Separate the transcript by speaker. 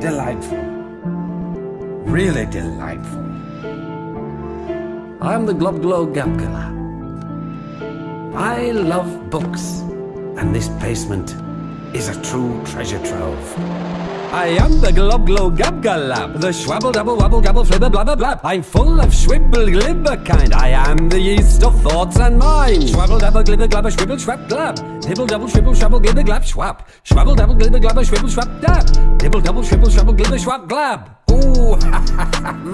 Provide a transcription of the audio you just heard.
Speaker 1: delightful. Really delightful.
Speaker 2: I'm the Globglogabgalab. I love books, and this basement is a true treasure trove. I am the Globglogabgalab, the Schwabble Double Wabble Gabble Flibber Blabber Blab. I'm full of schwibble glibber kind. I am the yeast of thoughts and minds. Schwabble Dabble Glibber Glabber Schwibble Schwab Glab. Dibble Double Shwibble Schwabble Glibber Glab Schwab. Schwabble Double Glibber Glabber Schwibble Schwab Dab. Dibble Double Shwibble Schwabble Glibber Schwab Glab. Ooh,